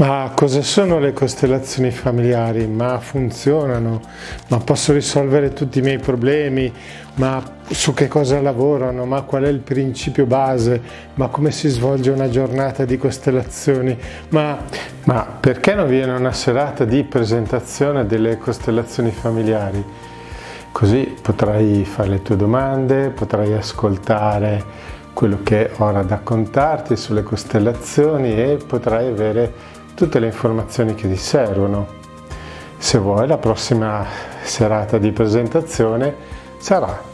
Ma cosa sono le costellazioni familiari? Ma funzionano? Ma posso risolvere tutti i miei problemi? Ma su che cosa lavorano? Ma qual è il principio base? Ma come si svolge una giornata di costellazioni? Ma, ma perché non viene una serata di presentazione delle costellazioni familiari? Così potrai fare le tue domande, potrai ascoltare quello che ho da raccontarti sulle costellazioni e potrai avere tutte le informazioni che ti servono. Se vuoi la prossima serata di presentazione sarà